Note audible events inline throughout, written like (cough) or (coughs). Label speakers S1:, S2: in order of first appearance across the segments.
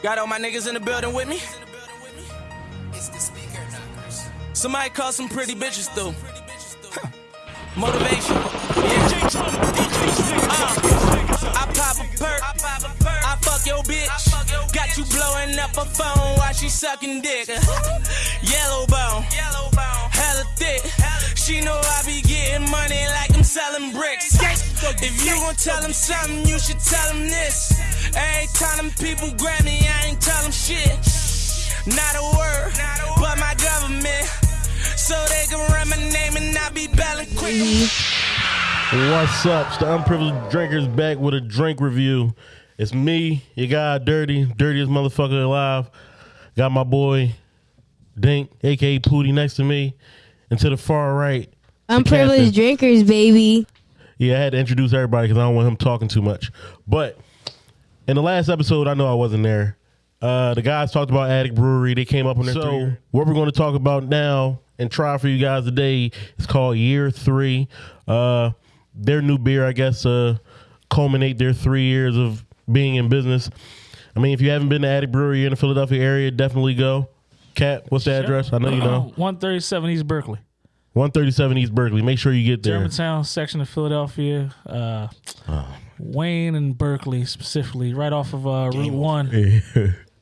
S1: Got all my niggas in the building with me.
S2: It's the speaker knockers.
S1: Somebody call some pretty bitches through. Huh. Motivation. Yeah. Uh, I pop a perk. I fuck your bitch. Got you blowing up a phone while she sucking dick. (laughs) Yellow bone. Hella thick. She know I be getting money like I'm selling bricks. If you gon' tell them something, you should tell them this. Every time them people grab me, I ain't tell them shit. Not a word, but my government. So they can run my name and not be belling quick.
S3: What's up? It's the Unprivileged Drinkers back with a drink review. It's me, your guy, Dirty, dirtiest motherfucker alive. Got my boy, Dink, aka Pooty, next to me. And to the far right,
S4: Unprivileged drinkers, baby.
S3: Yeah, I had to introduce everybody because I don't want him talking too much. But in the last episode, I know I wasn't there. Uh, the guys talked about Attic Brewery. They came up on their so three. what we're going to talk about now and try for you guys today is called Year Three. Uh, their new beer, I guess, uh, culminate their three years of being in business. I mean, if you haven't been to Attic Brewery in the Philadelphia area, definitely go. Cat, what's the address? I know you know.
S5: 137 East Berkeley.
S3: 137 East Berkeley. Make sure you get there.
S5: Germantown section of Philadelphia. Uh, Wayne and Berkeley specifically, right off of uh, Route 1.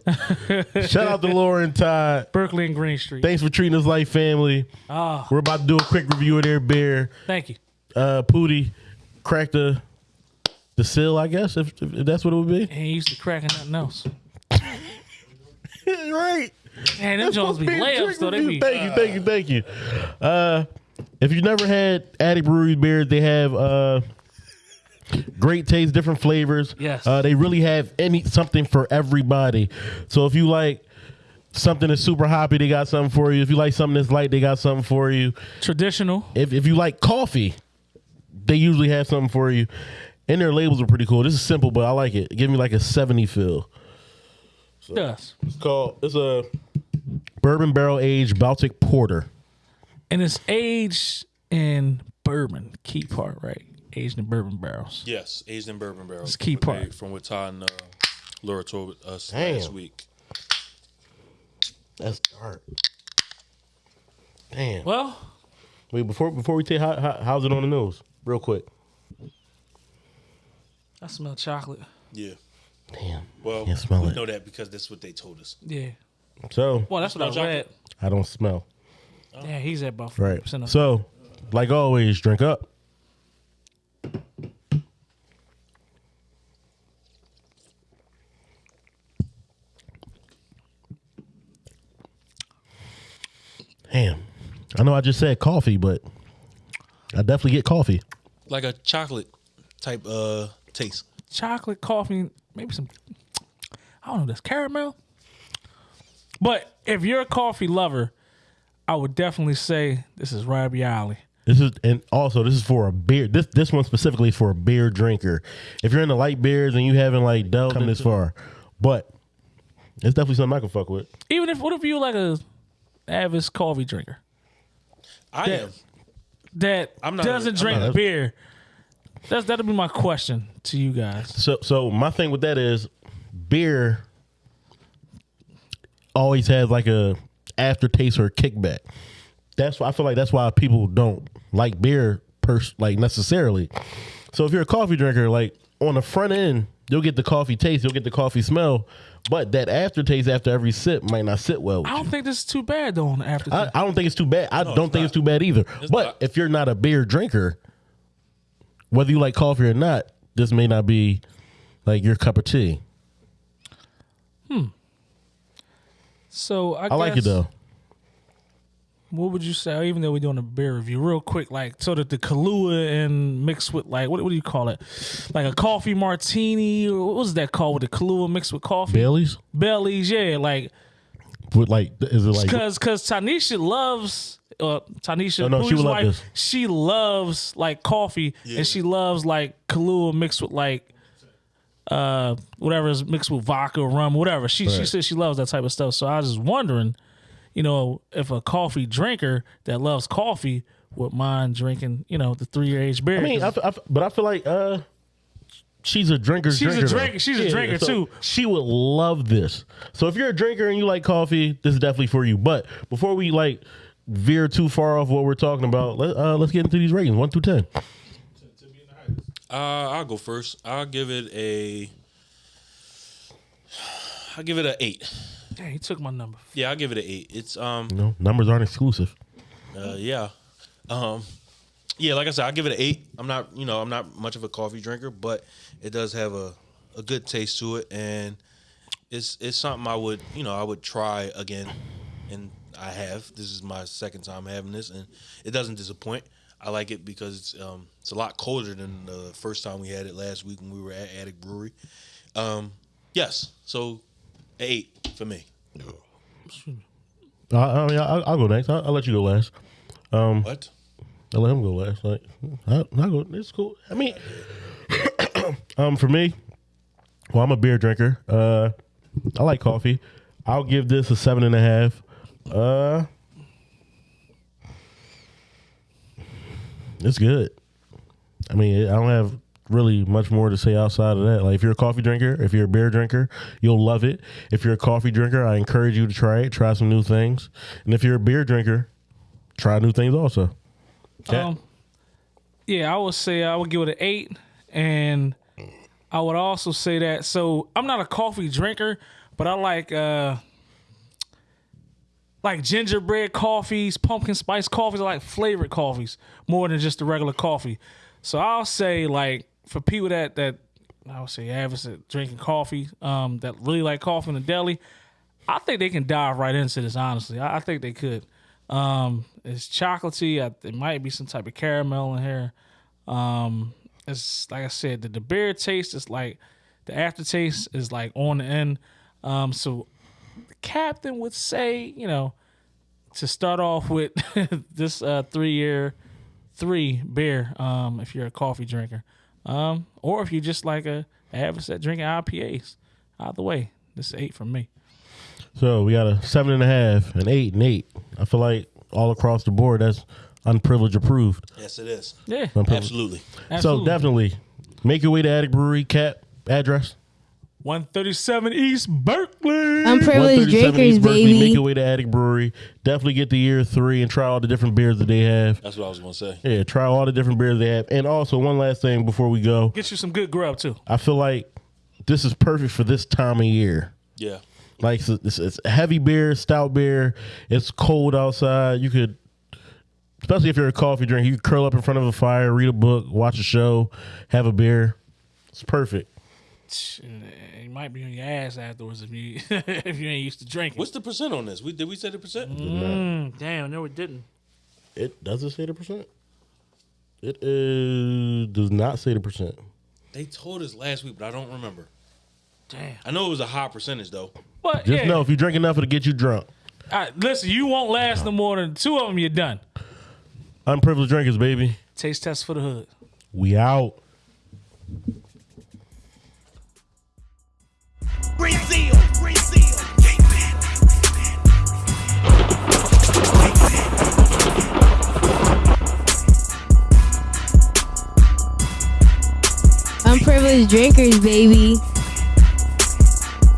S5: (laughs)
S3: Shout out to Lauren Todd.
S5: Berkeley and Green Street.
S3: Thanks for treating us like family.
S5: Ah,
S3: We're about to do a quick review of their beer.
S5: thank you.
S3: Uh, Pooty cracked the the seal, I guess, if, if that's what it would be.
S5: He used to cracking nothing else. (laughs)
S3: right.
S5: Man, them Jones be
S3: Beer
S5: layups though. They
S3: review.
S5: be
S3: Thank you, thank you, thank you. Uh, if you've never had Attic Brewery beers, they have uh, great taste, different flavors.
S5: Yes.
S3: Uh, they really have any something for everybody. So if you like something that's super hoppy, they got something for you. If you like something that's light, they got something for you.
S5: traditional.
S3: If if you like coffee, they usually have something for you. And their labels are pretty cool. This is simple, but I like it. Give me like a 70 feel.
S5: Does.
S3: It's called it's a bourbon barrel aged Baltic porter.
S5: And it's aged in bourbon. Key part, right? Aged in bourbon barrels.
S6: Yes, aged in bourbon barrels.
S5: It's key
S6: From what
S5: part.
S6: From what Todd and uh, Laura told us
S3: Damn.
S6: last week.
S3: That's dark. Damn.
S5: Well,
S3: Wait, before before we take how, how, how's it on the nose? Real quick.
S5: I smell chocolate.
S6: Yeah.
S3: Damn.
S6: Well,
S3: Can't
S6: we
S3: it.
S6: know that because that's what they told us.
S5: Yeah.
S3: So
S5: Well, that's what I
S6: Smell
S5: read.
S6: chocolate?
S3: I don't smell.
S5: Yeah, he's at about
S3: Right.
S5: 40% of
S3: So, like always, drink up. Damn. I know I just said coffee, but I definitely get coffee.
S6: Like a chocolate type uh taste.
S5: chocolate, coffee, maybe some. I don't know. This caramel. But if you're a coffee lover, I would definitely say this is right up your alley.
S3: This is and also this is for a beer. This this one specifically is for a beer drinker. If you're into light beers and you haven't like delved come this far, but it's definitely something I can fuck with.
S5: Even if what if you like a avid coffee drinker
S6: I am.
S5: that
S6: I'm not-
S5: doesn't
S6: I'm
S5: drink
S3: not-
S5: beer? That's that'll be my question to you guys.
S3: So so my thing with that is beer always has like a aftertaste or a kickback. That's why I feel like that's why people don't like beer pers- like necessarily. So if you're a coffee drinker, like on the front end, you'll get the coffee taste, you'll get the coffee smell, but that aftertaste after every sip might not sit well with
S5: I don't think this is too bad though. On the after,
S3: I, I don't think it's too bad. I don't think it's too bad either. but
S6: not.
S3: if you're not a beer drinker, whether you like coffee or not, this may not be like your cup of tea. Hmm.
S5: So I,
S3: I like it though.
S5: What would you say? Even though we're doing a beer review, real quick, like so that the Kahlua and mixed with like what, what do you call it? Like a coffee martini or what was that called with the Kahlua mixed with coffee?
S3: Bellies.
S5: Bellies, yeah, like
S3: with like is it like
S5: because because Tanisha loves uh Tanisha
S3: Oh, no, she
S5: Pooh's
S3: would love
S5: wife,
S3: this.
S5: she loves like coffee and she loves like Kahlua mixed with like uh whatever is mixed with vodka or rum whatever she she says she loves that type of stuff so I was just wondering you know if a coffee drinker that loves coffee would mind drinking you know the three year age beer
S3: I mean, I,
S5: 'cause
S3: f- I f- but I feel like uh she's a drinker.
S5: She's a
S3: drinker. though.
S5: drinker. She's a drinker,
S3: so
S5: too.
S3: She would love this. So if you're a drinker and you like coffee, this is definitely for you. But before we like veer too far off what we're talking about, let, uh, let's get into these ratings one through ten.
S6: Uh, I'll go first. I'll give it a. I'll give it an eight.
S5: Dang, he took my number.
S6: Yeah, I'll give it an eight. It's um,
S3: You know, numbers aren't exclusive.
S6: uh, yeah, um, yeah. Like I said, I'll give it an eight. I'm not, you know, I'm not much of a coffee drinker, but it does have a a good taste to it, and it's it's something I would, you know, I would try again, and I have. This is my second time having this, and it doesn't disappoint. I like it because it's um, it's a lot colder than the first time we had it last week when we were at Attic Brewery. Um, yes, so eight for me.
S3: Uh, I mean, I'll, I'll go next. I'll, I'll let you go last.
S6: What?
S3: I'll let him go last. Like, I'll, I'll go. It's cool. I mean, (coughs) um, for me, well, I'm a beer drinker. Uh, I like coffee. I'll give this a seven and a half. Uh, it's good. I mean, I don't have really much more to say outside of that. Like, if you're a coffee drinker, if you're a beer drinker, you'll love it. If you're a coffee drinker, I encourage you to try it. Try some new things. And if you're a beer drinker, try new things also. Cat?
S5: Um, yeah, I would say I would give it an eight, and I would also say that. So I'm not a coffee drinker, but I like uh like gingerbread coffees, pumpkin spice coffees. Like flavored coffees more than just the regular coffee. So I'll say like for people that that I would say average at drinking coffee, um, that really like coffee in the deli, I think they can dive right into this. Honestly, I, I think they could. Um, it's chocolatey. I, it might be some type of caramel in here. Um, it's like I said, the, the beer taste is like the aftertaste is like on the end. Um, so the captain would say, you know, to start off with (laughs) this uh, three year three beer, um, if you're a coffee drinker, um, or if you're just like a average at drinking IPAs. Either way, this is eight from me.
S3: So we got a seven and a half, an eight, and eight. I feel like all across the board, that's unprivileged approved.
S6: Yes, it is.
S5: Yeah,
S6: Absolutely.
S5: absolutely.
S3: So definitely make your way to Attic Brewery. Cap address.
S5: 137 East Berkeley.
S4: Unprivileged
S3: 137
S4: drinkers,
S3: East Berkeley. Make
S4: baby.
S3: your way to Attic Brewery. Definitely get the year three and try all the different beers that they have.
S6: That's what I was gonna say.
S3: Yeah, try all the different beers they have. And also, one last thing before we go,
S5: Get you some good grub too.
S3: I feel like this is perfect for this time of year.
S6: Yeah.
S3: Like it's, it's, it's heavy beer, stout beer. It's cold outside. You could, especially if you're a coffee drinker, you could curl up in front of a fire, read a book, watch a show, have a beer. It's perfect.
S5: You might be on your ass afterwards if you (laughs) if you ain't used to drinking.
S6: What's the percent on this? We did we say the percent?
S5: Mm, damn, no, it didn't.
S3: It does it say the percent? It is does not say the percent.
S6: They told us last week, but I don't remember.
S5: Damn.
S6: I know it was a high percentage though.
S5: But
S3: Just
S5: yeah,
S3: know if you drink enough, it'll get you drunk.
S5: All right, listen, you won't last no more than two of them. You're done.
S3: Unprivileged drinkers, baby.
S5: Taste test for the hood.
S3: We out.
S4: Drinkers, baby.